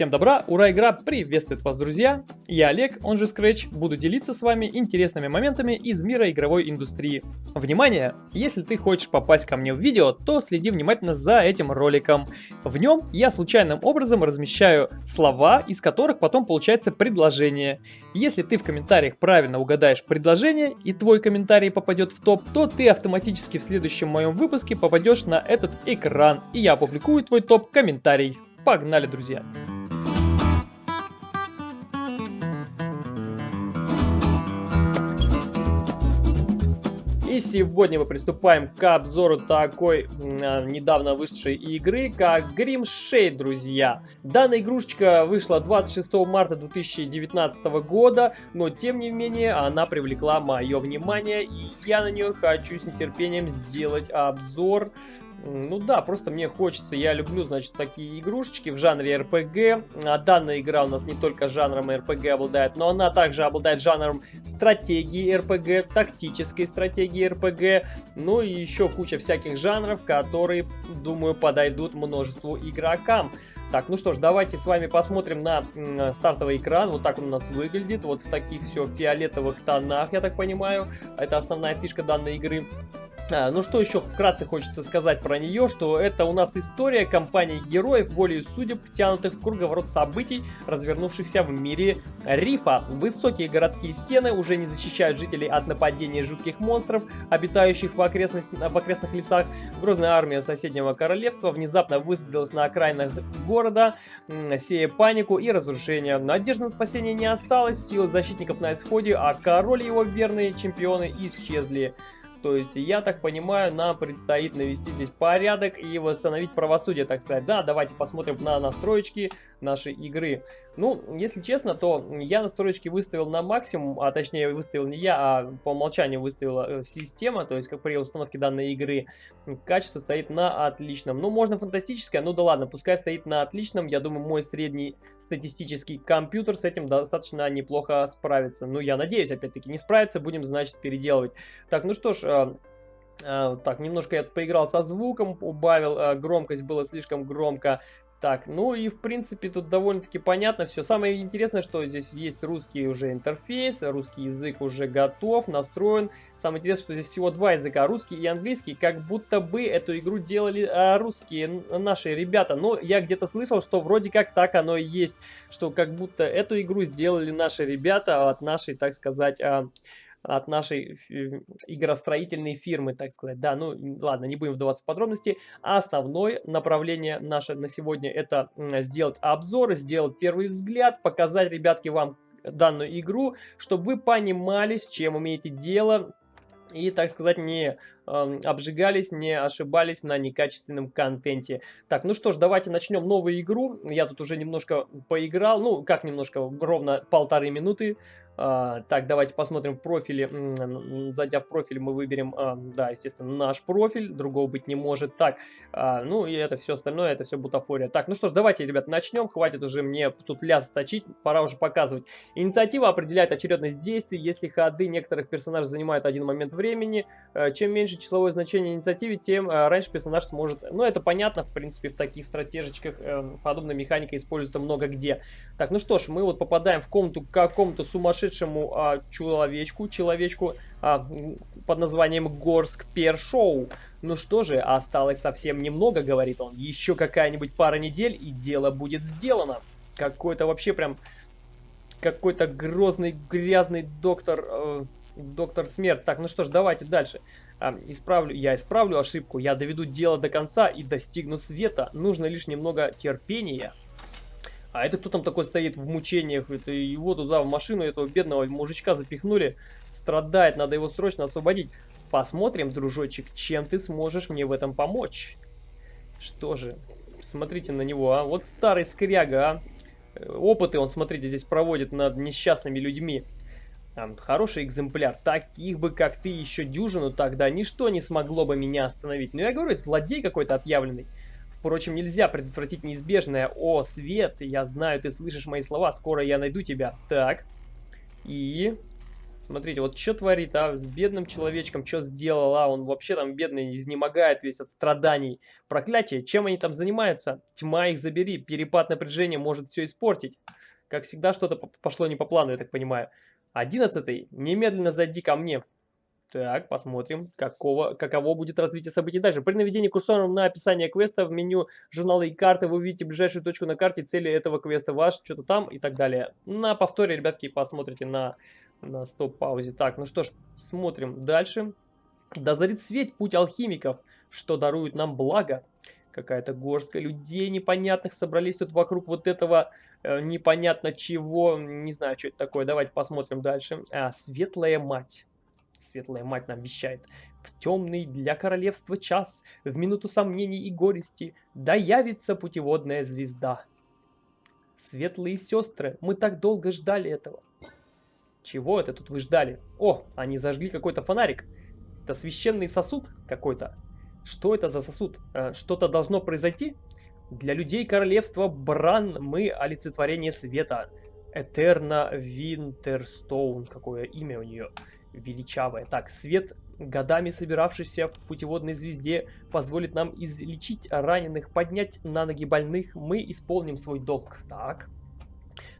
Всем добра, ура, игра приветствует вас, друзья! Я Олег, он же Scratch, буду делиться с вами интересными моментами из мира игровой индустрии. Внимание! Если ты хочешь попасть ко мне в видео, то следи внимательно за этим роликом. В нем я случайным образом размещаю слова, из которых потом получается предложение. Если ты в комментариях правильно угадаешь предложение и твой комментарий попадет в топ, то ты автоматически в следующем моем выпуске попадешь на этот экран, и я опубликую твой топ-комментарий. Погнали, друзья! И сегодня мы приступаем к обзору такой э, недавно вышедшей игры, как Grim Shade, друзья. Данная игрушечка вышла 26 марта 2019 года, но тем не менее она привлекла мое внимание, и я на нее хочу с нетерпением сделать обзор. Ну да, просто мне хочется, я люблю, значит, такие игрушечки в жанре RPG. А данная игра у нас не только жанром RPG обладает, но она также обладает жанром стратегии RPG, тактической стратегии RPG, ну и еще куча всяких жанров, которые, думаю, подойдут множеству игрокам. Так, ну что ж, давайте с вами посмотрим на стартовый экран. Вот так он у нас выглядит. Вот в таких все фиолетовых тонах, я так понимаю. Это основная фишка данной игры. А, ну что еще вкратце хочется сказать про нее, что это у нас история компании героев, волею судеб, втянутых в круговорот событий, развернувшихся в мире рифа. Высокие городские стены уже не защищают жителей от нападения жутких монстров, обитающих в, окрестность, в окрестных лесах. Грозная армия соседнего королевства внезапно высадилась на окраинах города, сея панику и разрушение. Надежды на спасение не осталось, силы защитников на исходе, а король и его верные чемпионы исчезли. То есть, я так понимаю, нам предстоит навести здесь порядок и восстановить правосудие, так сказать. Да, давайте посмотрим на настроечки нашей игры. Ну, если честно, то я настроечки выставил на максимум, а точнее выставил не я, а по умолчанию выставила э, система, то есть как при установке данной игры. Качество стоит на отличном. Ну, можно фантастическое, ну да ладно, пускай стоит на отличном. Я думаю, мой средний статистический компьютер с этим достаточно неплохо справится. Ну, я надеюсь, опять-таки, не справится, будем, значит, переделывать. Так, ну что ж, а, а, так, немножко я поиграл со звуком, убавил, громкость было слишком громко. Так, ну и в принципе тут довольно-таки понятно все. Самое интересное, что здесь есть русский уже интерфейс, русский язык уже готов, настроен. Самое интересное, что здесь всего два языка, русский и английский, как будто бы эту игру делали а, русские наши ребята. Но я где-то слышал, что вроде как так оно и есть, что как будто эту игру сделали наши ребята от нашей, так сказать, а, от нашей игростроительной фирмы, так сказать. Да, ну ладно, не будем вдаваться в подробности. А основное направление наше на сегодня это сделать обзор, сделать первый взгляд, показать, ребятки, вам данную игру, чтобы вы понимали, с чем имеете дело, и, так сказать, не э, обжигались, не ошибались на некачественном контенте. Так, ну что ж, давайте начнем новую игру. Я тут уже немножко поиграл, ну, как немножко, ровно полторы минуты. А, так, давайте посмотрим в профиле. Зайдя в профиль, мы выберем, да, естественно, наш профиль. Другого быть не может. Так, а, ну и это все остальное, это все бутафория. Так, ну что ж, давайте, ребят, начнем. Хватит уже мне тут ляс точить, пора уже показывать. Инициатива определяет очередность действий. Если ходы некоторых персонажей занимают один момент времени, э, чем меньше числовое значение инициативы, тем э, раньше персонаж сможет... Ну, это понятно, в принципе, в таких стратежечках э, подобная механика используется много где. Так, ну что ж, мы вот попадаем в комнату к какому-то сумасшедшему а, человечку, человечку а, под названием Горск Першоу. Ну что же, осталось совсем немного, говорит он. Еще какая-нибудь пара недель, и дело будет сделано. Какой-то вообще прям... Какой-то грозный, грязный доктор... Э, доктор Смерть. Так, ну что ж, давайте дальше. А, исправлю, я исправлю ошибку, я доведу дело до конца и достигну света. Нужно лишь немного терпения. А это кто там такой стоит в мучениях? Это его туда в машину, этого бедного мужичка запихнули. Страдает, надо его срочно освободить. Посмотрим, дружочек, чем ты сможешь мне в этом помочь. Что же, смотрите на него, а. Вот старый скряга, а. Опыты он, смотрите, здесь проводит над несчастными людьми. Хороший экземпляр. Таких бы, как ты, еще дюжину тогда ничто не смогло бы меня остановить. Ну, я говорю, злодей какой-то отъявленный. Впрочем, нельзя предотвратить неизбежное. О, Свет, я знаю, ты слышишь мои слова, скоро я найду тебя. Так. И... Смотрите, вот что творит, а, с бедным человечком, что сделал, а, он вообще там бедный, изнемогает весь от страданий. Проклятие, чем они там занимаются? Тьма их забери, перепад напряжения может все испортить. Как всегда, что-то пошло не по плану, я так понимаю. Одиннадцатый, немедленно зайди ко мне. Так, посмотрим, какого, каково будет развитие событий дальше. При наведении курсором на описание квеста в меню журнала и карты вы увидите ближайшую точку на карте, цели этого квеста ваш, что-то там и так далее. На повторе, ребятки, посмотрите на, на стоп-паузе. Так, ну что ж, смотрим дальше. Да зарит свет путь алхимиков, что дарует нам благо. Какая-то горстка людей непонятных собрались тут вокруг вот этого э, непонятно чего. Не знаю, что это такое. Давайте посмотрим дальше. А, светлая мать. Светлая мать нам вещает. В темный для королевства час, в минуту сомнений и горести, да явится путеводная звезда. Светлые сестры, мы так долго ждали этого. Чего это тут вы ждали? О, они зажгли какой-то фонарик. Это священный сосуд какой-то. Что это за сосуд? Э, что-то должно произойти? Для людей королевства Бран мы олицетворение света. Этерна Винтерстоун, какое имя у нее величавое. Так, свет, годами собиравшийся в путеводной звезде, позволит нам излечить раненых, поднять на ноги больных. Мы исполним свой долг. Так.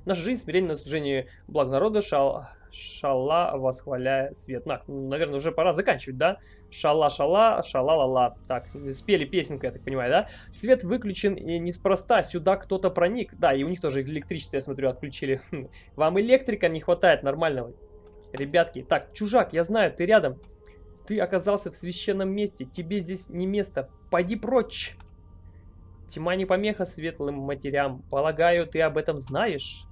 Наша жизнь смирение на служении благ народа, шал, шала, восхваляя свет. На, наверное, уже пора заканчивать, да? Шала-шала, шала-ла-ла. Так, спели песенку, я так понимаю, да? Свет выключен неспроста, сюда кто-то проник. Да, и у них тоже электричество, я смотрю, отключили. Вам электрика не хватает нормального. Ребятки, так, чужак, я знаю, ты рядом. Ты оказался в священном месте, тебе здесь не место. Пойди прочь. Тьма не помеха светлым матерям. Полагаю, ты об этом знаешь?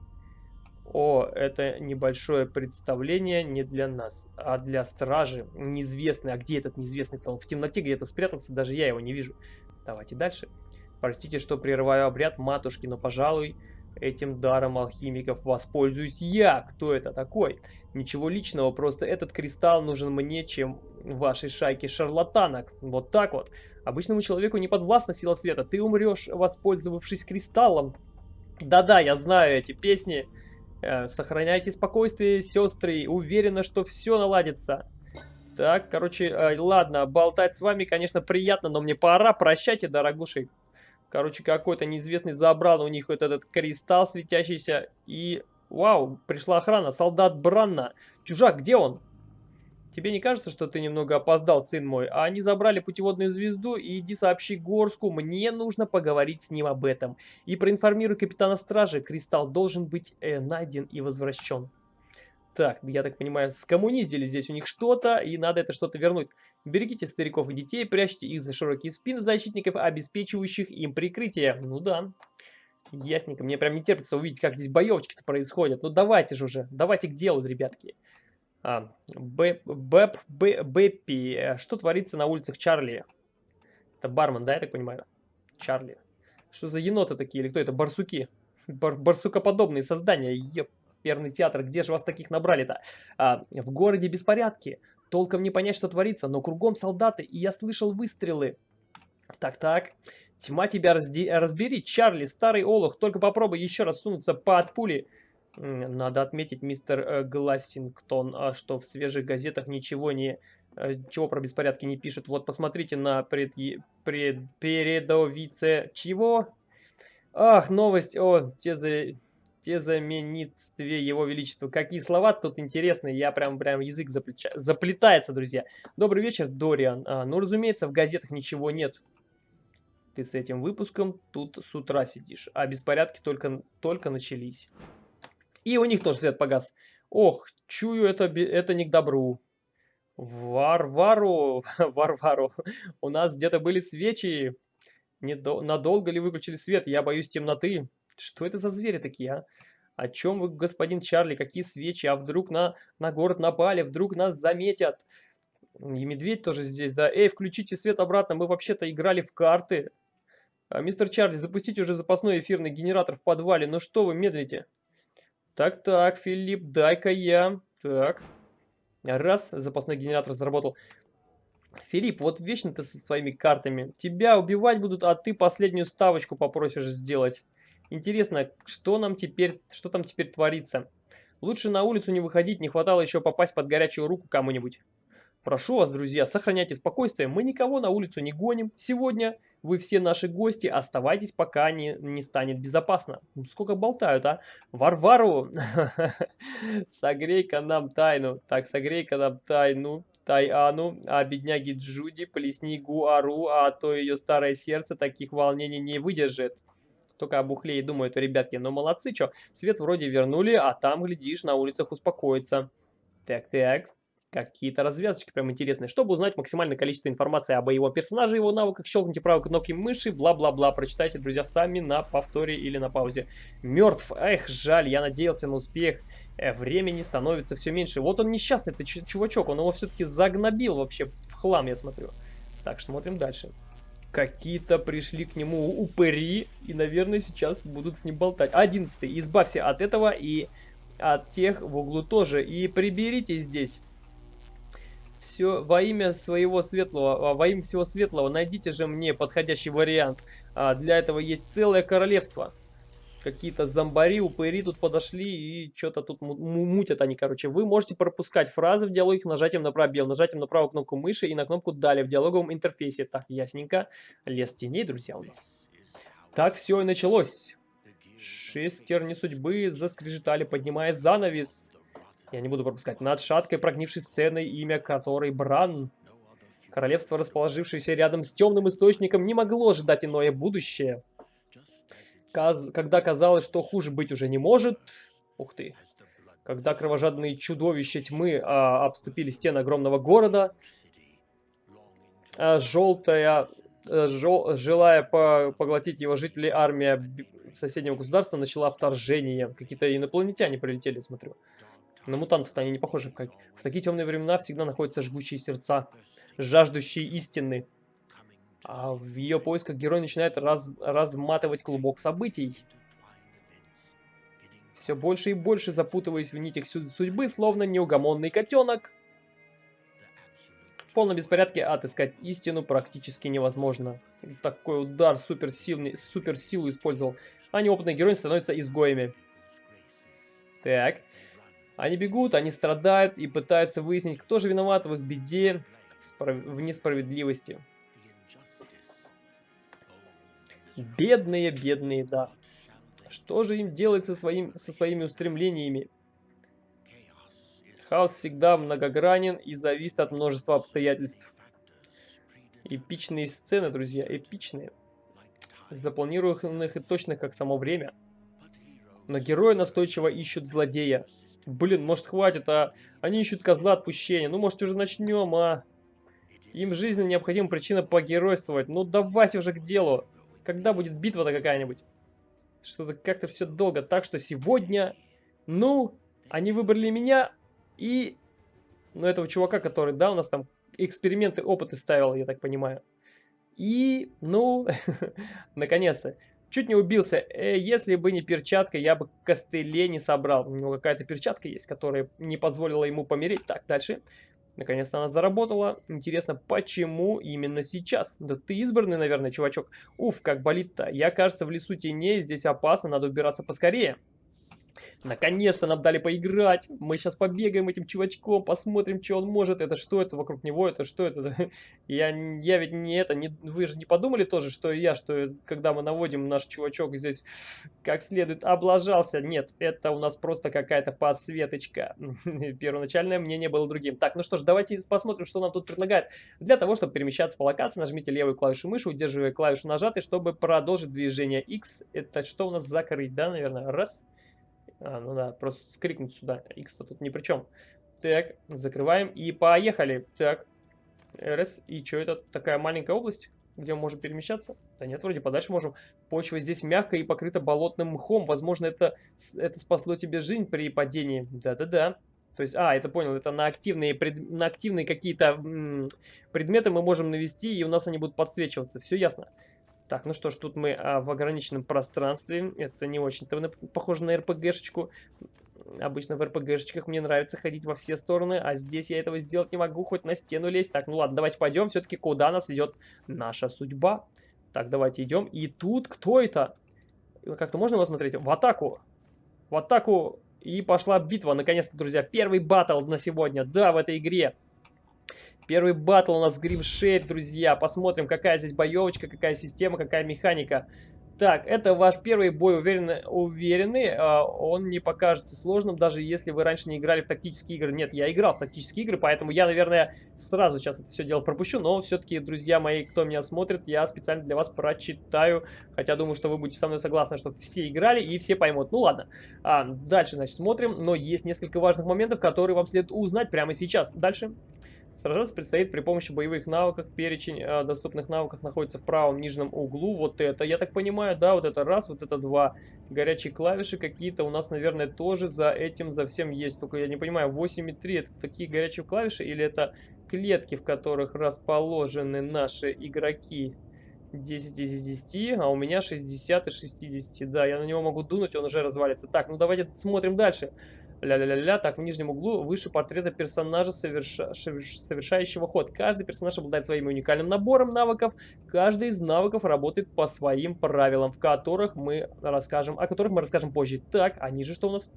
О, это небольшое представление не для нас, а для стражи. Неизвестный. А где этот неизвестный-то? Он в темноте где-то спрятался, даже я его не вижу. Давайте дальше. Простите, что прерываю обряд матушки, но, пожалуй, этим даром алхимиков воспользуюсь я. Кто это такой? Ничего личного, просто этот кристалл нужен мне, чем вашей шайке шарлатанок. Вот так вот. Обычному человеку не подвластна сила света. Ты умрешь, воспользовавшись кристаллом. Да-да, я знаю эти песни. Э, сохраняйте спокойствие, сестры. Уверена, что все наладится. Так, короче, э, ладно, болтать с вами, конечно, приятно, но мне пора. Прощайте, дорогуши. Короче, какой-то неизвестный забрал у них вот этот кристалл светящийся. И Вау, пришла охрана, солдат Бранна. Чужак, где он? Тебе не кажется, что ты немного опоздал, сын мой? А они забрали путеводную звезду, и иди сообщи Горску, мне нужно поговорить с ним об этом. И проинформируй капитана стражи, кристалл должен быть э, найден и возвращен. Так, я так понимаю, скоммуниздили здесь у них что-то, и надо это что-то вернуть. Берегите стариков и детей, прячьте их за широкие спины защитников, обеспечивающих им прикрытие. Ну да. Ясненько. Мне прям не терпится увидеть, как здесь боевочки-то происходят. Ну давайте же уже. Давайте к делу, ребятки. А, Бэп, Бэп, Бэппи. Что творится на улицах Чарли? Это бармен, да, я так понимаю? Чарли. Что за еноты такие? Или кто это? Барсуки. Бар барсукоподобные создания. Еперный театр. Где же вас таких набрали-то? А, в городе беспорядки. Толком не понять, что творится, но кругом солдаты, и я слышал выстрелы. Так-так. Тьма тебя разди... разбери, Чарли, старый олух, только попробуй еще раз сунуться под пули. Надо отметить, мистер э, Глассингтон, а что в свежих газетах ничего не... Э, чего про беспорядки не пишут. Вот посмотрите на пред... Пред... передовице... Чего? Ах, новость о тезе... тезаменитстве его величества. Какие слова тут интересные, я прям, прям язык заплеча... заплетается, друзья. Добрый вечер, Дориан. А, ну, разумеется, в газетах ничего нет ты с этим выпуском тут с утра сидишь, а беспорядки только, только начались. И у них тоже свет погас. Ох, чую, это, это не к добру. Варвару, Варвару, у нас где-то были свечи. Недо... Надолго ли выключили свет? Я боюсь темноты. Что это за звери такие, а? О чем вы, господин Чарли, какие свечи? А вдруг на, на город напали, вдруг нас заметят? И медведь тоже здесь, да? Эй, включите свет обратно, мы вообще-то играли в карты. А, мистер Чарли, запустите уже запасной эфирный генератор в подвале. Ну что вы медлите? Так-так, Филипп, дай-ка я. Так. Раз, запасной генератор заработал. Филипп, вот вечно ты со своими картами. Тебя убивать будут, а ты последнюю ставочку попросишь сделать. Интересно, что нам теперь, что там теперь творится? Лучше на улицу не выходить, не хватало еще попасть под горячую руку кому-нибудь. Прошу вас, друзья, сохраняйте спокойствие, мы никого на улицу не гоним. Сегодня вы все наши гости, оставайтесь, пока не, не станет безопасно. Ну, сколько болтают, а? Варвару! Согрей-ка нам тайну. Так, согрей-ка нам тайну. Тайану, а бедняги Джуди, плесни Гуару, а то ее старое сердце таких волнений не выдержит. Только об ухле и думают, ребятки, ну молодцы, что, свет вроде вернули, а там, глядишь, на улицах успокоится. Так-так, какие-то развязочки прям интересные. Чтобы узнать максимальное количество информации об его персонаже, его навыках, щелкните правой кнопкой мыши, бла-бла-бла. Прочитайте, друзья, сами на повторе или на паузе. Мертв. Эх, жаль, я надеялся на успех. Э, времени становится все меньше. Вот он несчастный, это чувачок, он его все-таки загнобил вообще в хлам, я смотрю. Так, смотрим дальше. Какие-то пришли к нему упыри, и, наверное, сейчас будут с ним болтать. Одиннадцатый. Избавься от этого и от тех в углу тоже. И приберите здесь. Все во имя своего светлого, а, во имя всего светлого, найдите же мне подходящий вариант. А, для этого есть целое королевство. Какие-то зомбари, упыри тут подошли и что-то тут мутят они, короче. Вы можете пропускать фразы в диалоге нажатием на пробел, нажатием на правую кнопку мыши и на кнопку «Далее» в диалоговом интерфейсе. Так, ясненько. Лес теней, друзья, у нас. Так все и началось. Шестерни судьбы заскрежетали, поднимая занавес. Я не буду пропускать. Над шаткой прогнившей сценой, имя которой Бран. Королевство, расположившееся рядом с темным источником, не могло ожидать иное будущее когда казалось, что хуже быть уже не может... Ух ты. Когда кровожадные чудовища тьмы а, обступили стены огромного города, а, желтая, а, жел, желая по, поглотить его жители, армия соседнего государства начала вторжение. Какие-то инопланетяне прилетели, смотрю. На мутантов-то они не похожи. Как... В такие темные времена всегда находятся жгучие сердца, жаждущие истины. А в ее поисках герой начинает раз, разматывать клубок событий. Все больше и больше запутываясь в нитях судьбы, словно неугомонный котенок. В полном беспорядке отыскать истину практически невозможно. Такой удар суперсильный, суперсилу использовал. А неопытный герой становится изгоями. Так. Они бегут, они страдают и пытаются выяснить, кто же виноват в их беде, в несправедливости. Бедные, бедные, да. Что же им делать со, своим, со своими устремлениями? Хаос всегда многогранен и зависит от множества обстоятельств. Эпичные сцены, друзья, эпичные. Запланированных и точных, как само время. Но герои настойчиво ищут злодея. Блин, может хватит, а они ищут козла отпущения. Ну, может уже начнем, а? Им жизни необходима причина погеройствовать. Ну, давайте уже к делу. Когда будет битва-то какая-нибудь? Что-то как-то все долго. Так что сегодня, ну, они выбрали меня и, ну, этого чувака, который, да, у нас там эксперименты, опыты ставил, я так понимаю. И, ну, наконец-то. Чуть не убился. Э, если бы не перчатка, я бы костыле не собрал. У него какая-то перчатка есть, которая не позволила ему помереть. Так, дальше. Наконец-то она заработала. Интересно, почему именно сейчас? Да ты избранный, наверное, чувачок. Уф, как болит-то. Я, кажется, в лесу теней. Здесь опасно, надо убираться поскорее. Наконец-то нам дали поиграть. Мы сейчас побегаем этим чувачком, посмотрим, что он может. Это что это вокруг него? Это что это? Я, я ведь не это... Не, вы же не подумали тоже, что я, что когда мы наводим наш чувачок здесь как следует облажался? Нет, это у нас просто какая-то подсветочка. Первоначальное мнение было другим. Так, ну что ж, давайте посмотрим, что нам тут предлагает. Для того, чтобы перемещаться по локации, нажмите левую клавишу мыши, удерживая клавишу нажатой, чтобы продолжить движение X. Это что у нас закрыть, да, наверное? Раз. А, ну да, просто скрикнуть сюда. X-то тут ни при чем. Так, закрываем и поехали. Так, РС. И что это? Такая маленькая область, где мы можем перемещаться? Да нет, вроде подальше можем. Почва здесь мягкая и покрыта болотным мхом. Возможно, это, это спасло тебе жизнь при падении. Да-да-да. То есть, а, это понял, это на активные, пред, на активные какие-то предметы мы можем навести, и у нас они будут подсвечиваться. Все ясно. Так, ну что ж, тут мы а, в ограниченном пространстве. Это не очень-то похоже на РПГшечку. Обычно в РПГшечках мне нравится ходить во все стороны, а здесь я этого сделать не могу, хоть на стену лезть. Так, ну ладно, давайте пойдем все-таки, куда нас ведет наша судьба. Так, давайте идем. И тут кто это? Как-то можно его смотреть? В атаку! В атаку! И пошла битва, наконец-то, друзья. Первый батл на сегодня, да, в этой игре. Первый батл у нас в Shade, друзья. Посмотрим, какая здесь боевочка, какая система, какая механика. Так, это ваш первый бой, уверенный, уверенный. Он не покажется сложным, даже если вы раньше не играли в тактические игры. Нет, я играл в тактические игры, поэтому я, наверное, сразу сейчас это все дело пропущу. Но все-таки, друзья мои, кто меня смотрит, я специально для вас прочитаю. Хотя думаю, что вы будете со мной согласны, что все играли и все поймут. Ну ладно, а, дальше, значит, смотрим. Но есть несколько важных моментов, которые вам следует узнать прямо сейчас. Дальше. Сражаться предстоит при помощи боевых навыков. Перечень э, доступных навыков находится в правом нижнем углу. Вот это, я так понимаю, да, вот это раз, вот это два. Горячие клавиши какие-то у нас, наверное, тоже за этим, за всем есть. Только я не понимаю, 8,3 это такие горячие клавиши или это клетки, в которых расположены наши игроки? 10 из 10, а у меня 60 из 60. Да, я на него могу дунуть, он уже развалится. Так, ну давайте смотрим дальше. Ля-ля-ля-ля. Так, в нижнем углу выше портрета персонажа, соверша... совершающего ход. Каждый персонаж обладает своим уникальным набором навыков. Каждый из навыков работает по своим правилам, в которых мы расскажем, о которых мы расскажем позже. Так, а ниже что у нас?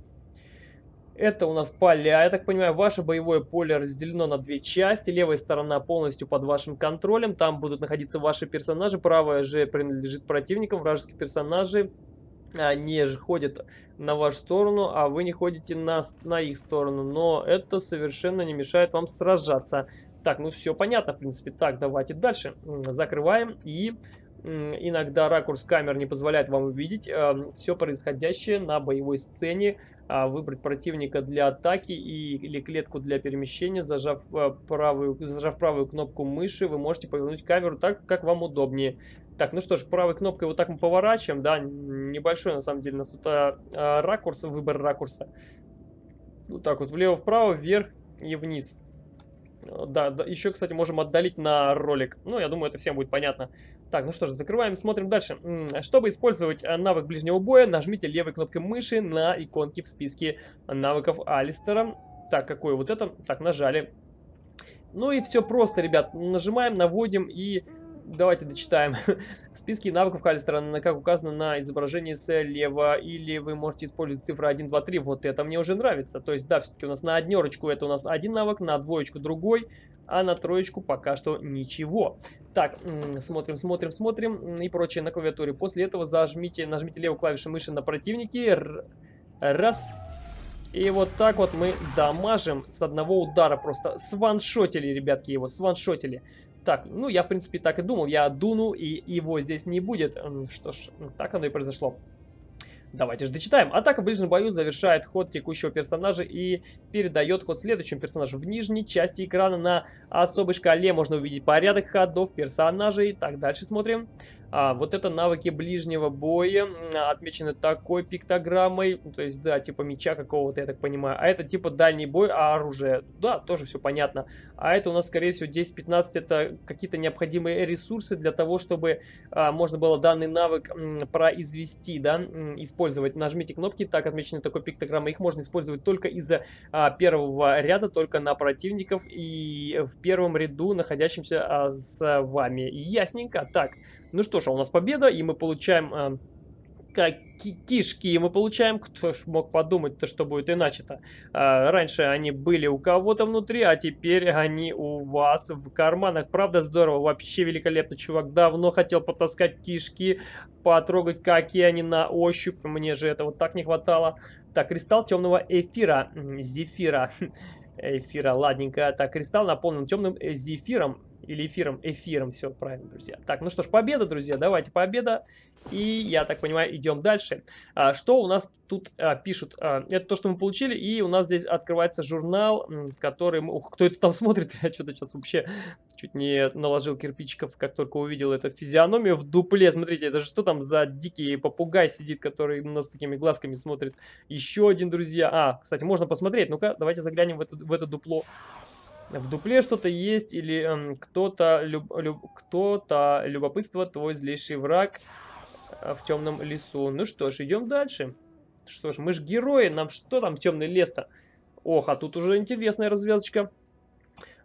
Это у нас поля, я так понимаю, ваше боевое поле разделено на две части. Левая сторона полностью под вашим контролем, там будут находиться ваши персонажи. Правая же принадлежит противникам, вражеские персонажи они же ходят на вашу сторону, а вы не ходите на, на их сторону. Но это совершенно не мешает вам сражаться. Так, ну все понятно, в принципе. Так, давайте дальше. Закрываем и иногда ракурс камер не позволяет вам увидеть э, все происходящее на боевой сцене, выбрать противника для атаки и, или клетку для перемещения, зажав, э, правую, зажав правую кнопку мыши, вы можете повернуть камеру так, как вам удобнее. Так, ну что ж, правой кнопкой вот так мы поворачиваем, да, небольшой на самом деле у нас тут а, а, ракурс, выбор ракурса. Вот так вот, влево-вправо, вверх и вниз. Да, да, еще, кстати, можем отдалить на ролик. Ну, я думаю, это всем будет понятно. Так, ну что ж, закрываем, смотрим дальше. Чтобы использовать э, навык ближнего боя, нажмите левой кнопкой мыши на иконки в списке навыков Алистера. Так, какое вот это? Так, нажали. Ну и все просто, ребят. Нажимаем, наводим и давайте дочитаем. В списке навыков Халлистера, как указано на изображении слева, или вы можете использовать цифры 1, 2, 3. Вот это мне уже нравится. То есть, да, все-таки у нас на однерочку это у нас один навык, на двоечку другой, а на троечку пока что ничего. Так, смотрим, смотрим, смотрим и прочее на клавиатуре. После этого зажмите, нажмите левую клавишу мыши на противники. Раз. И вот так вот мы дамажим с одного удара. Просто сваншотили, ребятки, его, сваншотили. Так, ну я в принципе так и думал, я дуну и его здесь не будет. Что ж, так оно и произошло. Давайте же дочитаем. Атака в ближнем бою завершает ход текущего персонажа и передает ход следующему персонажу. В нижней части экрана на особой шкале можно увидеть порядок ходов персонажей. Так, дальше смотрим. А, вот это навыки ближнего боя отмечены такой пиктограммой, то есть, да, типа меча какого-то, я так понимаю. А это типа дальний бой, а оружие, да, тоже все понятно. А это у нас, скорее всего, 10-15 это какие-то необходимые ресурсы для того, чтобы а, можно было данный навык м, произвести, да, м, использовать. Нажмите кнопки, так отмечены такой пиктограммой. Их можно использовать только из-за а, первого ряда, только на противников и в первом ряду, находящимся а, с вами. Ясненько. Так, ну что ж, а у нас победа, и мы получаем... Э, как кишки мы получаем. Кто ж мог подумать-то, что будет иначе-то. А, раньше они были у кого-то внутри, а теперь они у вас в карманах. Правда здорово, вообще великолепно, чувак. Давно хотел потаскать кишки, потрогать, какие они на ощупь. Мне же этого так не хватало. Так, кристалл темного эфира. Зефира. Эфира, ладненько. Так, кристалл наполнен темным зефиром. Или эфиром, эфиром, все правильно, друзья. Так, ну что ж, победа, друзья, давайте победа. И, я так понимаю, идем дальше. А, что у нас тут а, пишут? А, это то, что мы получили, и у нас здесь открывается журнал, который... Ух, кто это там смотрит? Я что-то сейчас вообще чуть не наложил кирпичиков, как только увидел эту физиономию в дупле. Смотрите, это же что там за дикий попугай сидит, который у нас такими глазками смотрит. Еще один, друзья. А, кстати, можно посмотреть. Ну-ка, давайте заглянем в это, в это дупло в дупле что-то есть или эм, кто-то люб, люб, кто-то любопытство твой злейший враг э, в темном лесу. Ну что ж, идем дальше. Что ж, мы же герои, нам что там темный лес-то? Ох, а тут уже интересная развязочка.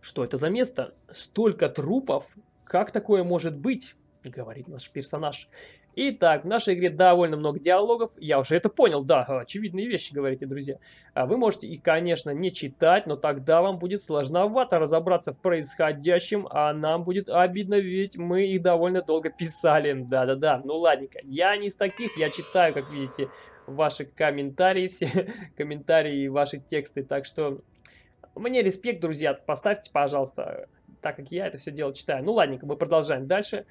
Что это за место? Столько трупов? Как такое может быть? Говорит наш персонаж. Итак, в нашей игре довольно много диалогов. Я уже это понял, да, очевидные вещи, говорите, друзья. А вы можете их, конечно, не читать, но тогда вам будет сложновато разобраться в происходящем, а нам будет обидно, ведь мы их довольно долго писали. Да-да-да, ну ладненько. Я не из таких, я читаю, как видите, ваши комментарии, все комментарии и ваши тексты. Так что мне респект, друзья, поставьте, пожалуйста, так как я это все дело читаю. Ну ладненько, мы продолжаем дальше.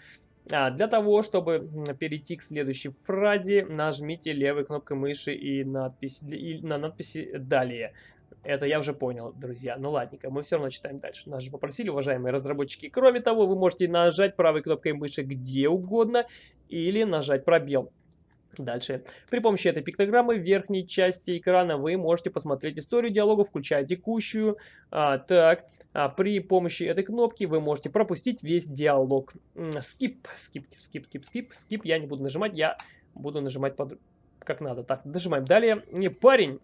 А, для того, чтобы перейти к следующей фразе, нажмите левой кнопкой мыши и, надпись, и на надписи «Далее». Это я уже понял, друзья. Ну ладненько, мы все равно читаем дальше. Нас же попросили, уважаемые разработчики. Кроме того, вы можете нажать правой кнопкой мыши где угодно или нажать пробел. Дальше. При помощи этой пиктограммы в верхней части экрана вы можете посмотреть историю диалога, включая текущую. А, так, а, при помощи этой кнопки вы можете пропустить весь диалог. Скип, скип, скип, скип, скип, скип. Я не буду нажимать, я буду нажимать под... как надо. Так, нажимаем далее. Не, парень,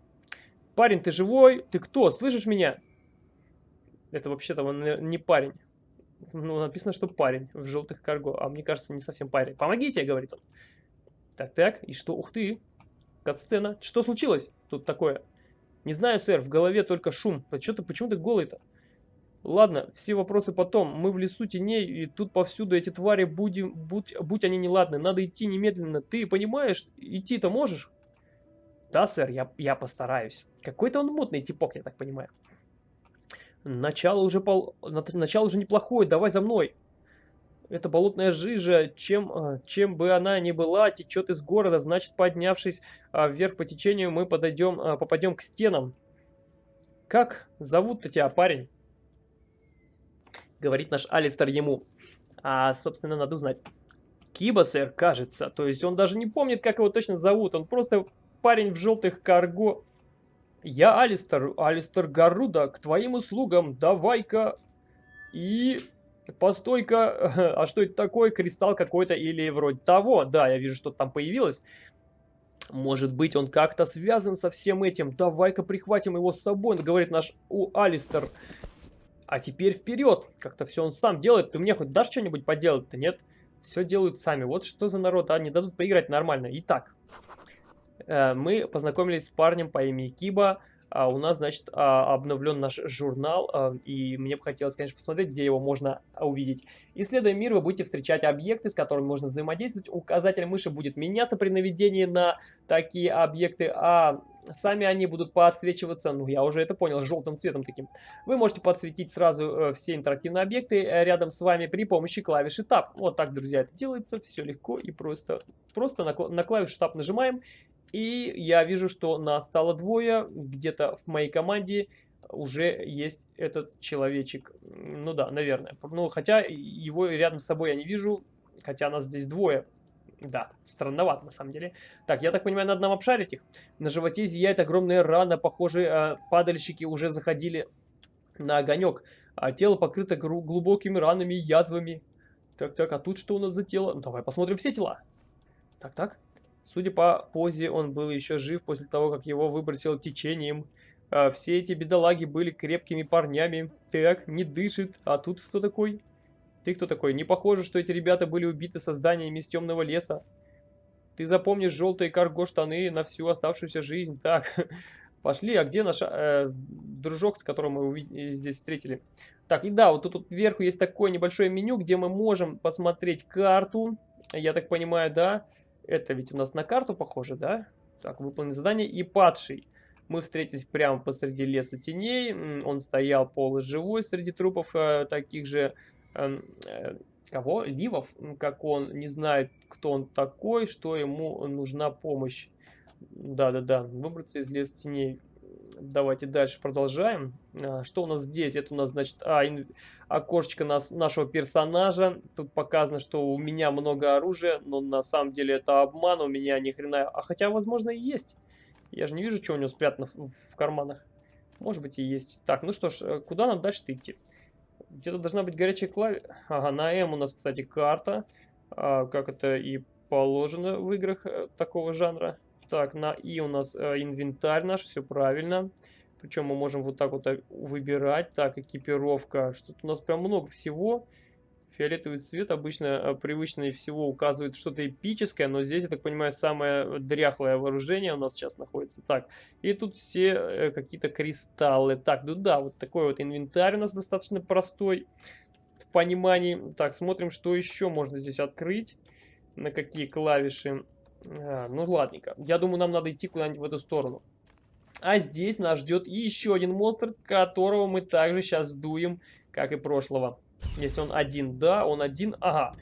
парень, ты живой? Ты кто? Слышишь меня? Это вообще-то он не парень. Ну, написано, что парень в желтых карго, а мне кажется, не совсем парень. Помогите, говорит он. Так, так, и что? Ух ты! Кат-сцена. Что случилось тут такое? Не знаю, сэр, в голове только шум. А что ты, почему ты голый-то? Ладно, все вопросы потом. Мы в лесу теней, и тут повсюду эти твари, будем, будь, будь они неладны. Надо идти немедленно. Ты понимаешь, идти-то можешь? Да, сэр, я, я постараюсь. Какой-то он мутный типок, я так понимаю. Начало уже, пол... Начало уже неплохое, давай за мной. Эта болотная жижа, чем, а, чем бы она ни была, течет из города. Значит, поднявшись а, вверх по течению, мы подойдем, а, попадем к стенам. Как зовут-то тебя, парень? Говорит наш Алистер ему. А, собственно, надо узнать. Киба, сэр, кажется. То есть он даже не помнит, как его точно зовут. Он просто парень в желтых карго. Я Алистер, Алистер Гаруда, к твоим услугам. Давай-ка... И Постой-ка, а что это такое? Кристалл какой-то или вроде того? Да, я вижу, что там появилось. Может быть, он как-то связан со всем этим. Давай-ка прихватим его с собой, говорит наш у Алистер. А теперь вперед. Как-то все он сам делает. Ты мне хоть дашь что-нибудь поделать-то? Нет. Все делают сами. Вот что за народ, а? Не дадут поиграть нормально. Итак, э, мы познакомились с парнем по имени Киба а у нас, значит, а, обновлен наш журнал, а, и мне бы хотелось, конечно, посмотреть, где его можно увидеть. Исследуя мир, вы будете встречать объекты, с которыми можно взаимодействовать. Указатель мыши будет меняться при наведении на такие объекты, а сами они будут подсвечиваться, ну, я уже это понял, желтым цветом таким. Вы можете подсветить сразу э, все интерактивные объекты э, рядом с вами при помощи клавиши Tab. Вот так, друзья, это делается, все легко и просто. Просто на, на клавишу Tab нажимаем, и я вижу, что нас стало двое. Где-то в моей команде уже есть этот человечек. Ну да, наверное. Ну, хотя его рядом с собой я не вижу. Хотя нас здесь двое. Да, странновато на самом деле. Так, я так понимаю, надо нам обшарить их. На животе зияет огромная рана. Похоже, э, падальщики уже заходили на огонек. А тело покрыто глубокими ранами и язвами. Так, так, а тут что у нас за тело? Ну, давай посмотрим все тела. Так, так. Судя по позе, он был еще жив после того, как его выбросило течением. А все эти бедолаги были крепкими парнями. Так, не дышит. А тут кто такой? Ты кто такой? Не похоже, что эти ребята были убиты созданиями из темного леса. Ты запомнишь желтые карго-штаны на всю оставшуюся жизнь. Так, пошли. А где наш э, дружок, которого мы здесь встретили? Так, и да, вот тут, тут вверху есть такое небольшое меню, где мы можем посмотреть карту. Я так понимаю, да? Это ведь у нас на карту похоже, да? Так, выполнить задание. И падший. Мы встретились прямо посреди леса теней. Он стоял полуживой среди трупов э, таких же... Э, э, кого? Ливов, как он. Не знает, кто он такой, что ему нужна помощь. Да-да-да, выбраться из леса теней. Давайте дальше продолжаем. А, что у нас здесь? Это у нас, значит, а, ин... окошечко нас, нашего персонажа. Тут показано, что у меня много оружия, но на самом деле это обман, у меня ни хрена... А хотя, возможно, и есть. Я же не вижу, что у него спрятано в, в карманах. Может быть и есть. Так, ну что ж, э, куда нам дальше идти? Где-то должна быть горячая клавиша. Ага, на М у нас, кстати, карта. А, как это и положено в играх э, такого жанра. Так, на И у нас э, инвентарь наш, все правильно. Причем мы можем вот так вот э, выбирать. Так, экипировка. Что-то у нас прям много всего. Фиолетовый цвет обычно э, привычнее всего указывает что-то эпическое, но здесь, я так понимаю, самое дряхлое вооружение у нас сейчас находится. Так, и тут все э, какие-то кристаллы. Так, ну да, вот такой вот инвентарь у нас достаточно простой в понимании. Так, смотрим, что еще можно здесь открыть, на какие клавиши. А, ну ладненько, я думаю, нам надо идти куда-нибудь в эту сторону. А здесь нас ждет еще один монстр, которого мы также сейчас сдуем, как и прошлого. Если он один, да, он один, ага.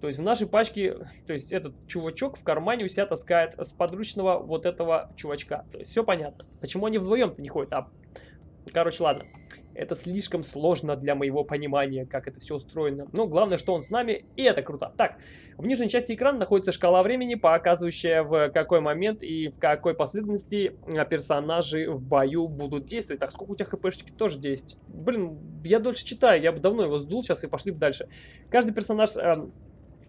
То есть в нашей пачке, то есть этот чувачок в кармане у себя таскает с подручного вот этого чувачка. То есть все понятно. Почему они вдвоем-то не ходят? А, короче, ладно. Это слишком сложно для моего понимания, как это все устроено. Но главное, что он с нами, и это круто. Так, в нижней части экрана находится шкала времени, показывающая в какой момент и в какой последовательности персонажи в бою будут действовать. Так, сколько у тебя хпшечки? Тоже 10. Блин, я дольше читаю, я бы давно его сдул, сейчас и пошли дальше. Каждый персонаж... Э,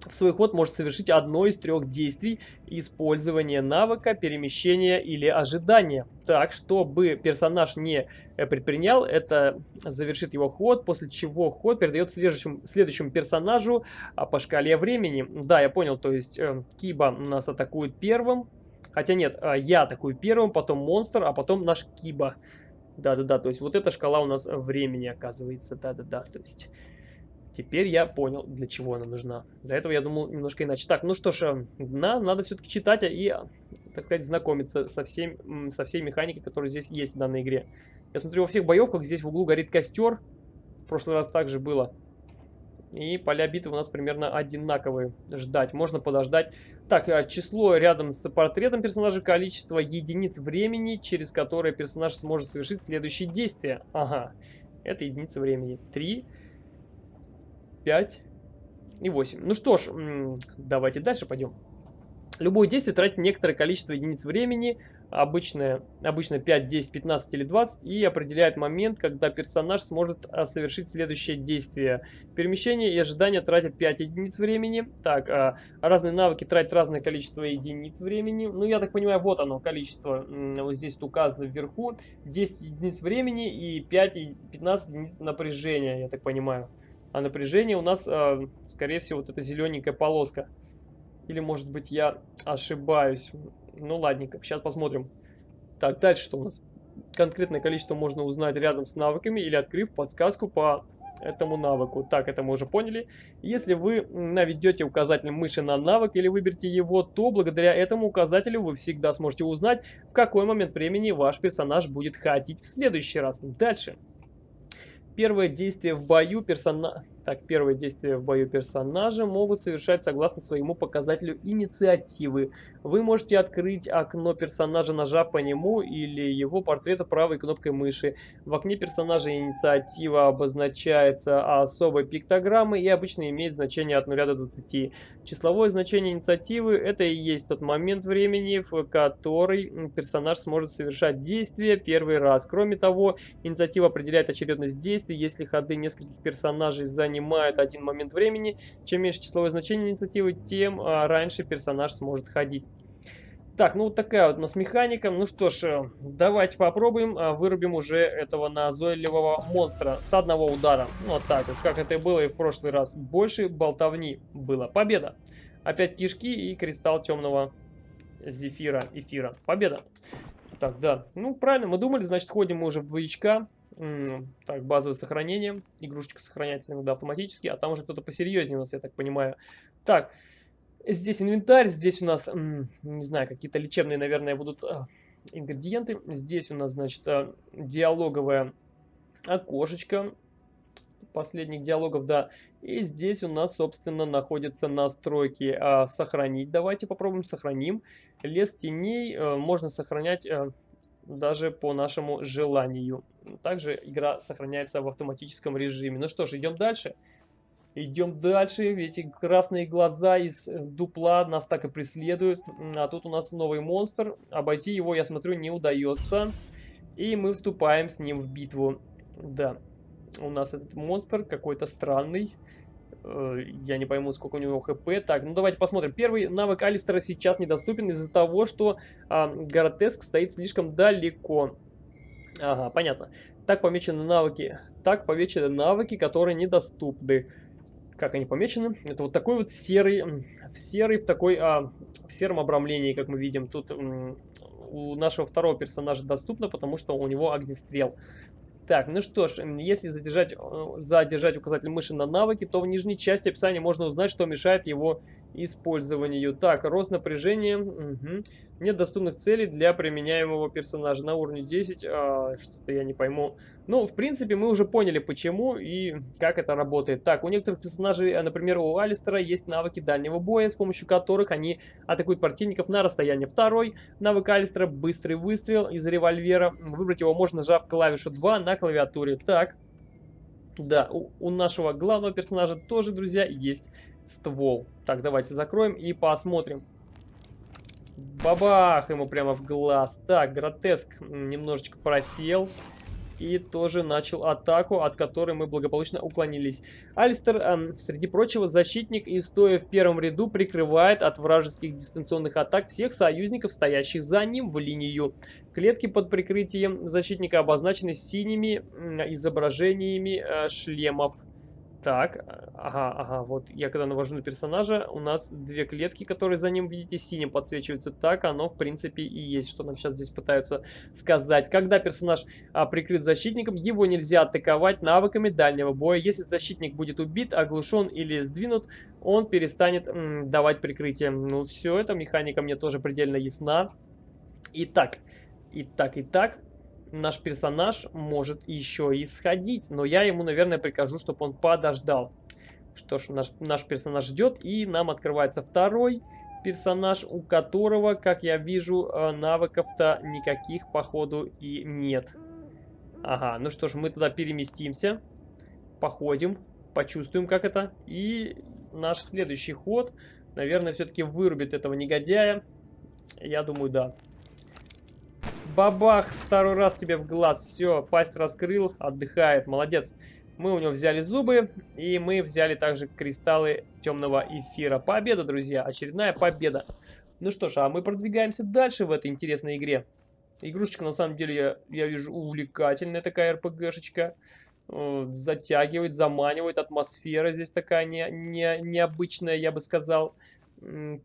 в свой ход может совершить одно из трех действий использования навыка, перемещения или ожидания. Так, чтобы персонаж не э, предпринял, это завершит его ход, после чего ход передает следующему, следующему персонажу а, по шкале времени. Да, я понял, то есть э, Киба нас атакует первым, хотя нет, э, я атакую первым, потом монстр, а потом наш Киба. Да-да-да, то есть вот эта шкала у нас времени оказывается, да-да-да, то есть... Теперь я понял, для чего она нужна. До этого я думал немножко иначе. Так, ну что ж, э, нам надо все-таки читать и, так сказать, знакомиться со, всем, со всей механикой, которая здесь есть в данной игре. Я смотрю, во всех боевках здесь в углу горит костер. В прошлый раз также было. И поля битвы у нас примерно одинаковые. Ждать. Можно подождать. Так, э, число рядом с портретом персонажа, количество единиц времени, через которое персонаж сможет совершить следующие действия. Ага, это единица времени. Три. 5 и 8. Ну что ж, давайте дальше пойдем. Любое действие тратит некоторое количество единиц времени, обычно, обычно 5, 10, 15 или 20, и определяет момент, когда персонаж сможет а, совершить следующее действие. Перемещение и ожидание тратят 5 единиц времени. Так, а, разные навыки тратят разное количество единиц времени. Ну, я так понимаю, вот оно, количество, вот здесь указано вверху. 10 единиц времени и 5 и 15 единиц напряжения, я так понимаю. А напряжение у нас, э, скорее всего, вот эта зелененькая полоска. Или, может быть, я ошибаюсь. Ну, ладненько, сейчас посмотрим. Так, дальше что у нас? Конкретное количество можно узнать рядом с навыками или открыв подсказку по этому навыку. Так, это мы уже поняли. Если вы наведете указатель мыши на навык или выберете его, то благодаря этому указателю вы всегда сможете узнать, в какой момент времени ваш персонаж будет ходить в следующий раз. Дальше. Первое действие в бою персонажа... Так, первые действия в бою персонажа могут совершать согласно своему показателю инициативы. Вы можете открыть окно персонажа, нажав по нему или его портрету правой кнопкой мыши. В окне персонажа инициатива обозначается особой пиктограммой и обычно имеет значение от 0 до 20. Числовое значение инициативы это и есть тот момент времени, в который персонаж сможет совершать действие первый раз. Кроме того, инициатива определяет очередность действий, если ходы нескольких персонажей занимают занимает один момент времени. Чем меньше числовое значение инициативы, тем а, раньше персонаж сможет ходить. Так, ну вот такая вот у нас механика. Ну что ж, э, давайте попробуем. А, вырубим уже этого назойливого монстра с одного удара. Вот так вот, как это и было и в прошлый раз. Больше болтовни было. Победа! Опять кишки и кристалл темного зефира, эфира. Победа! Так, да. Ну, правильно, мы думали, значит, ходим мы уже в двоечка. Так, базовое сохранение. Игрушечка сохраняется иногда автоматически, а там уже кто-то посерьезнее у нас, я так понимаю. Так, здесь инвентарь, здесь у нас, не знаю, какие-то лечебные, наверное, будут а, ингредиенты. Здесь у нас, значит, а, диалоговое окошечко последних диалогов, да. И здесь у нас, собственно, находятся настройки. А, сохранить давайте попробуем, сохраним. Лес теней э, можно сохранять э, даже по нашему желанию. Также игра сохраняется в автоматическом режиме. Ну что ж, идем дальше. Идем дальше. Эти красные глаза из дупла нас так и преследуют. А тут у нас новый монстр. Обойти его, я смотрю, не удается. И мы вступаем с ним в битву. Да, у нас этот монстр какой-то странный. Э, я не пойму, сколько у него хп. Так, ну давайте посмотрим. Первый навык Алистера сейчас недоступен из-за того, что а, Горотеск стоит слишком далеко. Ага, понятно. Так помечены навыки. Так помечены навыки, которые недоступны. как они помечены. Это вот такой вот серый, в серый, в такой, а, в сером обрамлении, как мы видим. Тут у нашего второго персонажа доступно, потому что у него огнестрел. Так, ну что ж, если задержать, задержать указатель мыши на навыки, то в нижней части описания можно узнать, что мешает его использованию. Так, рост напряжения. Угу. Нет доступных целей для применяемого персонажа на уровне 10. А, Что-то я не пойму. Ну, в принципе, мы уже поняли, почему и как это работает. Так, у некоторых персонажей, а, например, у Алистера есть навыки дальнего боя, с помощью которых они атакуют противников на расстоянии. Второй навык Алистера – быстрый выстрел из револьвера. Выбрать его можно, нажав клавишу 2 на клавиатуре. Так, да, у, у нашего главного персонажа тоже, друзья, есть ствол. Так, давайте закроем и посмотрим. Бабах! Ему прямо в глаз. Так, гротеск немножечко просел. И тоже начал атаку, от которой мы благополучно уклонились. Алистер, э, среди прочего, защитник и стоя в первом ряду прикрывает от вражеских дистанционных атак всех союзников, стоящих за ним в линию. Клетки под прикрытием защитника обозначены синими изображениями э, шлемов. Так, ага, ага, вот я когда навожу на персонажа, у нас две клетки, которые за ним, видите, синим подсвечиваются. Так оно, в принципе, и есть, что нам сейчас здесь пытаются сказать. Когда персонаж а, прикрыт защитником, его нельзя атаковать навыками дальнего боя. Если защитник будет убит, оглушен или сдвинут, он перестанет м, давать прикрытие. Ну, все, эта механика мне тоже предельно ясна. Итак, итак, итак, наш персонаж может еще и сходить. Но я ему, наверное, прикажу, чтобы он подождал. Что ж, наш, наш персонаж ждет, и нам открывается второй персонаж, у которого, как я вижу, э, навыков-то никаких, походу, и нет. Ага, ну что ж, мы туда переместимся, походим, почувствуем, как это. И наш следующий ход, наверное, все-таки вырубит этого негодяя. Я думаю, да. Бабах, второй раз тебе в глаз. Все, пасть раскрыл, отдыхает. Молодец. Мы у него взяли зубы, и мы взяли также кристаллы темного эфира. Победа, друзья, очередная победа. Ну что ж, а мы продвигаемся дальше в этой интересной игре. Игрушечка, на самом деле, я, я вижу, увлекательная такая РПГшечка. Затягивает, заманивает. Атмосфера здесь такая не, не, необычная, я бы сказал.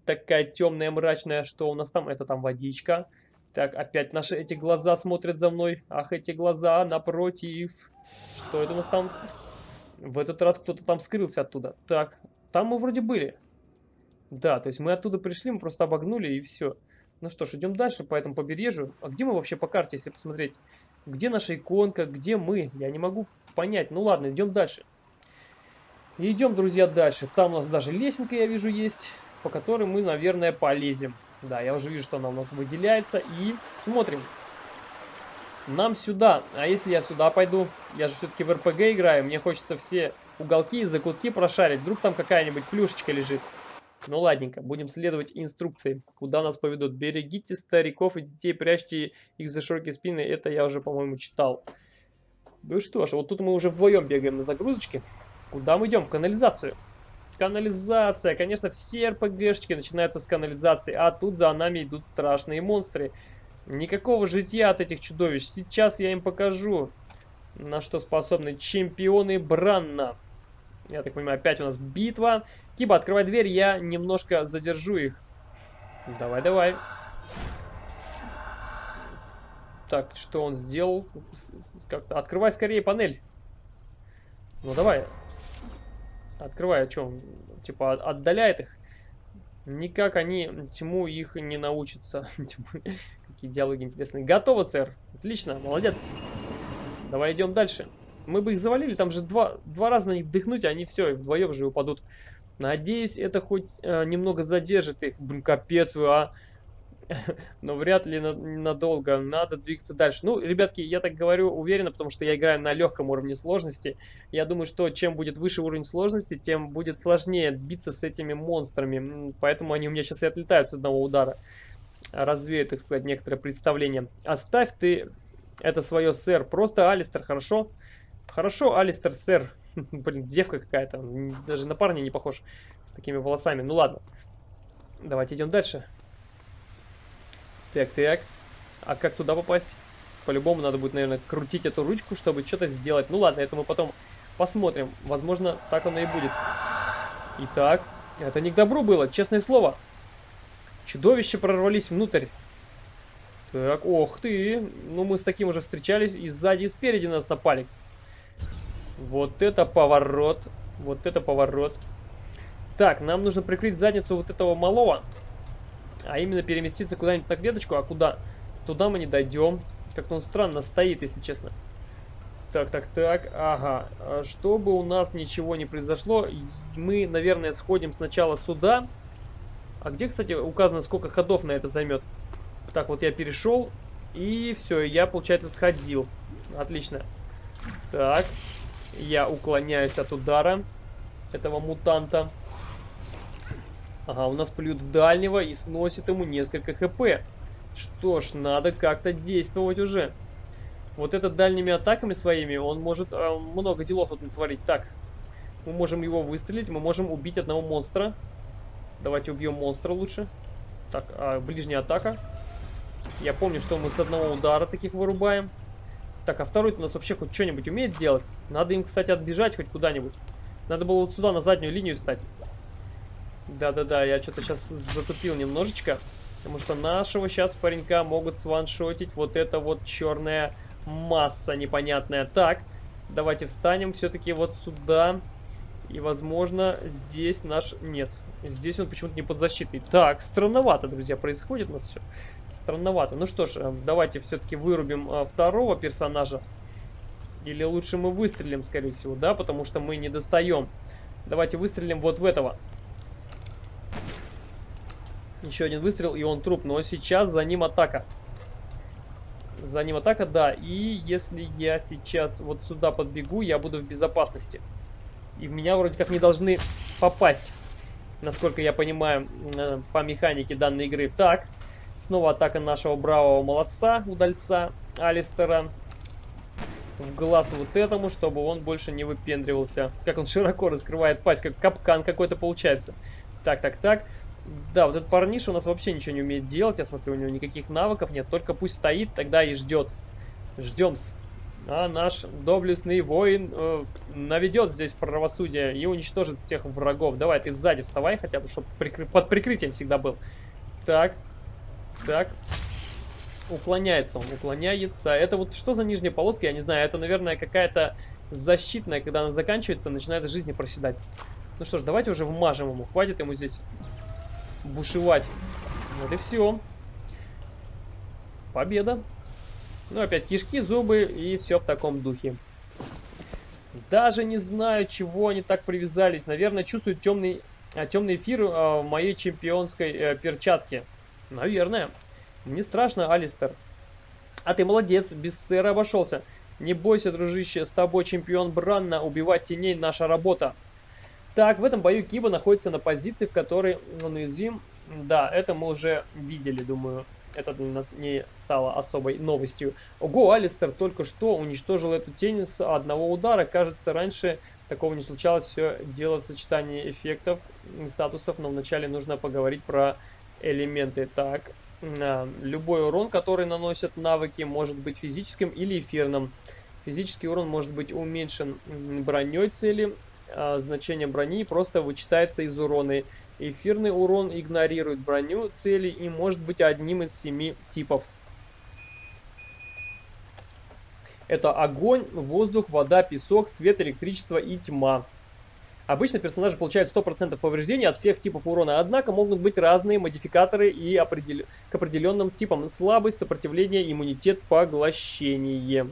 Такая темная, мрачная. Что у нас там? Это там водичка. Так, опять наши эти глаза смотрят за мной. Ах, эти глаза напротив. Что это у нас там? В этот раз кто-то там скрылся оттуда. Так, там мы вроде были. Да, то есть мы оттуда пришли, мы просто обогнули и все. Ну что ж, идем дальше по этому побережью. А где мы вообще по карте, если посмотреть? Где наша иконка, где мы? Я не могу понять. Ну ладно, идем дальше. идем, друзья, дальше. Там у нас даже лесенка, я вижу, есть, по которой мы, наверное, полезем. Да, я уже вижу, что она у нас выделяется. И смотрим. Нам сюда. А если я сюда пойду? Я же все-таки в РПГ играю. Мне хочется все уголки и закутки прошарить. Вдруг там какая-нибудь плюшечка лежит. Ну ладненько, будем следовать инструкции, куда нас поведут. Берегите стариков и детей, прячьте их за широкие спины. Это я уже, по-моему, читал. Ну что ж, вот тут мы уже вдвоем бегаем на загрузочке. Куда мы идем? В канализацию. Канализация. Конечно, все РПГшечки начинаются с канализации, а тут за нами идут страшные монстры. Никакого житья от этих чудовищ. Сейчас я им покажу, на что способны чемпионы Бранна. Я так понимаю, опять у нас битва. Киба, открывай дверь, я немножко задержу их. Давай, давай. Так, что он сделал? Как-то открывай скорее панель. Ну давай, Открывай, о чем? Типа отдаляет их. Никак они тьму их не научатся. Какие диалоги интересные. Готово, сэр. Отлично, молодец. Давай идем дальше. Мы бы их завалили, там же два, два раза на них дыхнуть, и они все, вдвоем же упадут. Надеюсь, это хоть э, немного задержит их. Блин, капец вы, а. но вряд ли надолго. Надо двигаться дальше. Ну, ребятки, я так говорю уверенно, потому что я играю на легком уровне сложности. Я думаю, что чем будет выше уровень сложности, тем будет сложнее биться с этими монстрами. Поэтому они у меня сейчас и отлетают с одного удара. Развею, так сказать, некоторое представление. Оставь ты это свое, сэр. Просто Алистер, хорошо? Хорошо, Алистер, сэр. Блин, девка какая-то. Даже на парня не похож с такими волосами. Ну ладно. Давайте идем дальше. Так, так. А как туда попасть? По-любому надо будет, наверное, крутить эту ручку, чтобы что-то сделать. Ну ладно, это мы потом посмотрим. Возможно, так оно и будет. Итак, это не к добру было, честное слово. Чудовища прорвались внутрь. Так, ох ты. Ну, мы с таким уже встречались. И сзади, и спереди нас напали. Вот это поворот. Вот это поворот. Так, нам нужно прикрыть задницу вот этого малого. А именно переместиться куда-нибудь на клеточку. А куда? Туда мы не дойдем. Как-то он странно стоит, если честно. Так, так, так. Ага. А чтобы у нас ничего не произошло, мы, наверное, сходим сначала сюда. А где, кстати, указано, сколько ходов на это займет? Так, вот я перешел. И все, я, получается, сходил. Отлично. Так. Я уклоняюсь от удара этого мутанта. Ага, у нас плюет в дальнего и сносит ему несколько хп. Что ж, надо как-то действовать уже. Вот этот дальними атаками своими, он может э, много делов вот натворить. Так, мы можем его выстрелить, мы можем убить одного монстра. Давайте убьем монстра лучше. Так, а, ближняя атака. Я помню, что мы с одного удара таких вырубаем. Так, а второй у нас вообще хоть что-нибудь умеет делать? Надо им, кстати, отбежать хоть куда-нибудь. Надо было вот сюда, на заднюю линию встать. Да-да-да, я что-то сейчас затупил немножечко. Потому что нашего сейчас паренька могут сваншотить вот эта вот черная масса непонятная. Так, давайте встанем все-таки вот сюда. И, возможно, здесь наш... Нет, здесь он почему-то не под защитой. Так, странновато, друзья, происходит у нас все. Странновато. Ну что ж, э, давайте все-таки вырубим э, второго персонажа. Или лучше мы выстрелим, скорее всего, да? Потому что мы не достаем. Давайте выстрелим вот в этого. Еще один выстрел, и он труп. Но сейчас за ним атака. За ним атака, да. И если я сейчас вот сюда подбегу, я буду в безопасности. И в меня вроде как не должны попасть. Насколько я понимаю, э, по механике данной игры. Так, снова атака нашего бравого молодца, удальца Алистера. В глаз вот этому, чтобы он больше не выпендривался. Как он широко раскрывает пасть, как капкан какой-то получается. Так, так, так. Да, вот этот парниша у нас вообще ничего не умеет делать. Я смотрю, у него никаких навыков нет. Только пусть стоит, тогда и ждет. Ждем-с. А наш доблестный воин э, наведет здесь правосудие и уничтожит всех врагов. Давай, ты сзади вставай хотя бы, чтобы прикры... под прикрытием всегда был. Так, так. Уклоняется он, уклоняется. Это вот что за нижняя полоска, я не знаю. Это, наверное, какая-то защитная, когда она заканчивается, начинает жизни проседать. Ну что ж, давайте уже вмажем ему. Хватит ему здесь бушевать. Вот и все. Победа. Ну, опять кишки, зубы и все в таком духе. Даже не знаю, чего они так привязались. Наверное, чувствуют темный, а, темный эфир а, в моей чемпионской а, перчатке. Наверное. Не страшно, Алистер. А ты молодец, без сэра обошелся. Не бойся, дружище, с тобой чемпион Бранна, убивать теней наша работа. Так, в этом бою Киба находится на позиции, в которой он уязвим. Да, это мы уже видели, думаю. Это для нас не стало особой новостью. Ого, Алистер только что уничтожил эту тень с одного удара. Кажется, раньше такого не случалось. Все дело в сочетании эффектов, статусов. Но вначале нужно поговорить про элементы. Так, любой урон, который наносят навыки, может быть физическим или эфирным. Физический урон может быть уменьшен броней цели, а, значение брони просто вычитается из урона. Эфирный урон игнорирует броню цели и может быть одним из семи типов. Это огонь, воздух, вода, песок, свет, электричество и тьма. Обычно персонажи получают 100% повреждений от всех типов урона, однако могут быть разные модификаторы и определ... к определенным типам слабость, сопротивление, иммунитет, поглощение.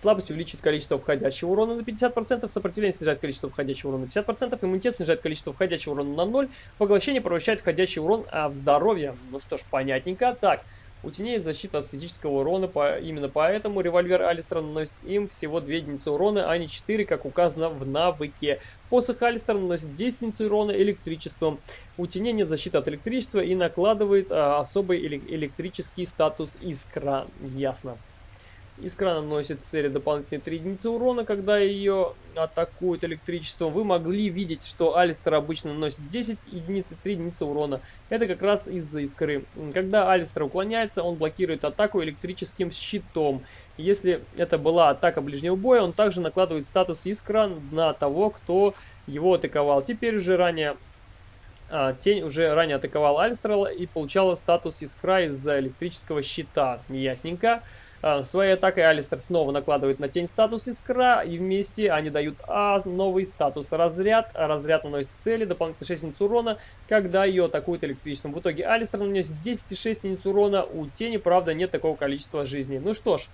Слабость увеличит количество входящего урона на 50%, сопротивление снижает количество входящего урона на 50%, иммунитет снижает количество входящего урона на 0, поглощение превращает входящий урон а в здоровье. Ну что ж, понятненько. Так, у теней защита от физического урона, по, именно поэтому револьвер Алистера наносит им всего 2 единицы урона, а не 4, как указано в навыке. Посох Алистера наносит 10 единиц урона электричеством. У теней нет защиты от электричества и накладывает а, особый электрический статус искра. Ясно. Искра наносит цели дополнительные 3 единицы урона, когда ее атакуют электричеством. Вы могли видеть, что Алистер обычно наносит 10 единиц и 3 единицы урона. Это как раз из-за искры. Когда Алистер уклоняется, он блокирует атаку электрическим щитом. Если это была атака ближнего боя, он также накладывает статус искра на того, кто его атаковал. Теперь уже ранее а, Тень уже ранее атаковал Альстрела и получала статус искра из-за электрического щита. Ясненько. А, своей атакой Алистер снова накладывает на тень статус искра, и вместе они дают А новый статус разряд. Разряд наносит цели, дополнительно 6 единиц урона, когда ее атакуют электричеством. В итоге Алистер наносит 10,6 единиц урона, у тени, правда, нет такого количества жизни. Ну что ж,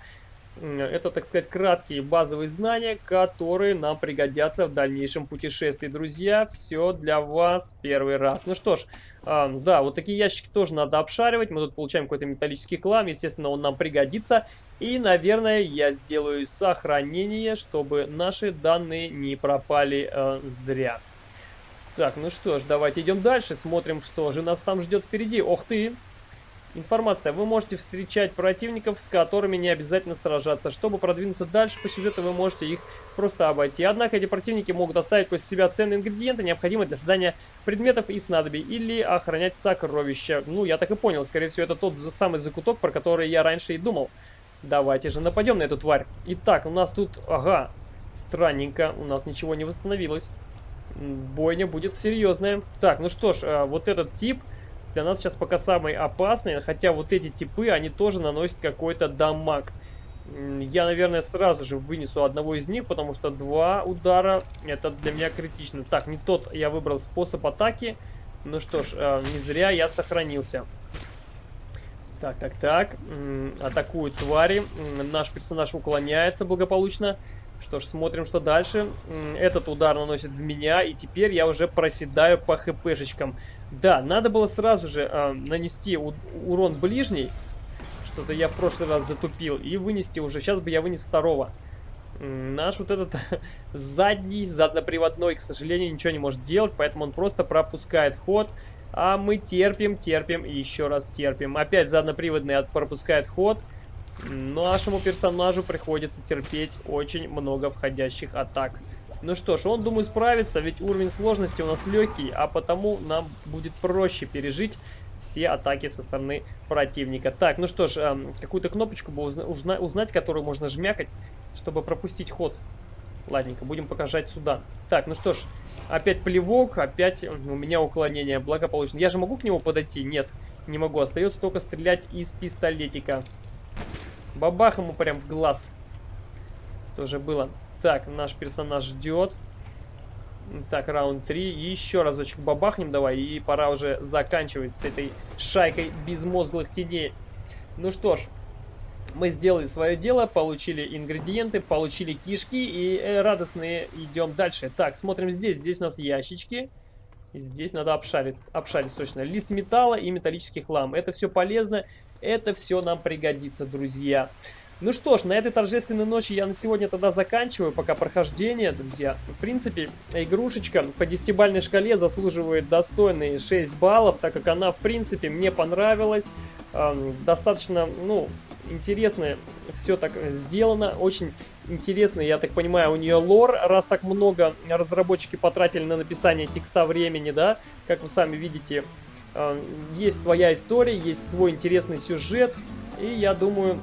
это, так сказать, краткие базовые знания, которые нам пригодятся в дальнейшем путешествии. Друзья, все для вас первый раз. Ну что ж, э, да, вот такие ящики тоже надо обшаривать. Мы тут получаем какой-то металлический хлам. Естественно, он нам пригодится. И, наверное, я сделаю сохранение, чтобы наши данные не пропали э, зря. Так, ну что ж, давайте идем дальше. Смотрим, что же нас там ждет впереди. Ох ты! Информация. Вы можете встречать противников, с которыми не обязательно сражаться. Чтобы продвинуться дальше по сюжету, вы можете их просто обойти. Однако эти противники могут оставить после себя ценные ингредиенты, необходимые для создания предметов и снадобий, или охранять сокровища. Ну, я так и понял. Скорее всего, это тот самый закуток, про который я раньше и думал. Давайте же нападем на эту тварь. Итак, у нас тут... Ага, странненько. У нас ничего не восстановилось. Бойня будет серьезная. Так, ну что ж, а, вот этот тип для нас сейчас пока самый опасный, хотя вот эти типы, они тоже наносят какой-то дамаг. Я, наверное, сразу же вынесу одного из них, потому что два удара, это для меня критично. Так, не тот я выбрал способ атаки. Ну что ж, э, не зря я сохранился. Так, так, так. Атакуют твари. Наш персонаж уклоняется благополучно. Что ж, смотрим, что дальше. Этот удар наносит в меня, и теперь я уже проседаю по хпшечкам. Да, надо было сразу же э, нанести урон ближний. Что-то я в прошлый раз затупил. И вынести уже. Сейчас бы я вынес второго. Наш вот этот задний, задноприводной, к сожалению, ничего не может делать. Поэтому он просто пропускает ход. А мы терпим, терпим и еще раз терпим. Опять задноприводный пропускает ход. Нашему персонажу приходится терпеть очень много входящих атак. Ну что ж, он, думаю, справится, ведь уровень сложности у нас легкий, а потому нам будет проще пережить все атаки со стороны противника. Так, ну что ж, эм, какую-то кнопочку бы узна узнать, которую можно жмякать, чтобы пропустить ход. Ладненько, будем покажать сюда. Так, ну что ж, опять плевок, опять у меня уклонение благополучно. Я же могу к нему подойти? Нет, не могу. Остается только стрелять из пистолетика. Бабах ему прям в глаз. Тоже было. Так, наш персонаж ждет. Так, раунд 3. Еще разочек бабахнем давай. И пора уже заканчивать с этой шайкой безмозглых теней. Ну что ж, мы сделали свое дело, получили ингредиенты, получили кишки и э, радостные идем дальше. Так, смотрим здесь. Здесь у нас ящички. Здесь надо обшарить, обшарить срочно. Лист металла и металлический хлам. Это все полезно, это все нам пригодится, друзья. Ну что ж, на этой торжественной ночи я на сегодня тогда заканчиваю пока прохождение, друзья. В принципе, игрушечка по десятибальной шкале заслуживает достойные 6 баллов, так как она, в принципе, мне понравилась. Эм, достаточно, ну, интересно все так сделано, очень интересно, я так понимаю, у нее лор, раз так много разработчики потратили на написание текста времени, да, как вы сами видите, есть своя история, есть свой интересный сюжет, и я думаю,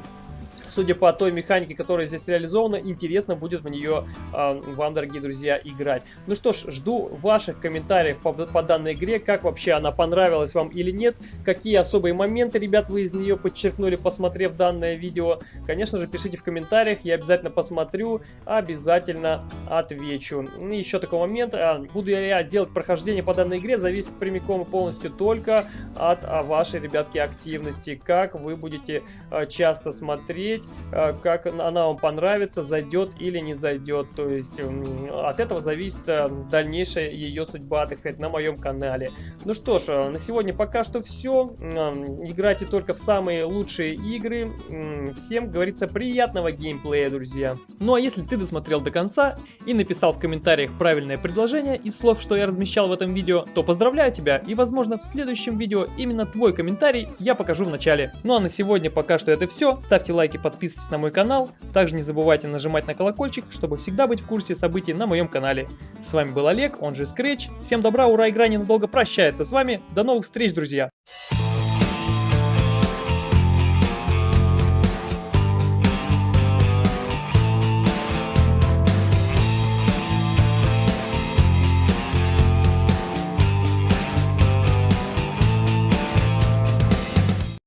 судя по той механике, которая здесь реализована, интересно будет в нее э, вам, дорогие друзья, играть. Ну что ж, жду ваших комментариев по, по данной игре, как вообще она понравилась вам или нет, какие особые моменты, ребят, вы из нее подчеркнули, посмотрев данное видео. Конечно же, пишите в комментариях, я обязательно посмотрю, обязательно отвечу. И еще такой момент, а, буду я делать прохождение по данной игре, зависит прямиком и полностью только от а, вашей, ребятки, активности, как вы будете а, часто смотреть, посмотреть, э, как она вам понравится, зайдет или не зайдет. То есть от этого зависит э, дальнейшая ее судьба, так сказать, на моем канале. Ну что ж, э, на сегодня пока что все. Играйте только в самые лучшие игры. Всем, говорится, приятного геймплея, друзья. Ну а если ты досмотрел до конца и написал в комментариях правильное предложение из слов, что я размещал в этом видео, то поздравляю тебя и, возможно, в следующем видео именно твой комментарий я покажу в начале. Ну а на сегодня пока что это все. Ставьте лайки, подписывайтесь подписывайтесь на мой канал. Также не забывайте нажимать на колокольчик, чтобы всегда быть в курсе событий на моем канале. С вами был Олег, он же Scratch. Всем добра, ура, игра ненадолго прощается с вами. До новых встреч, друзья!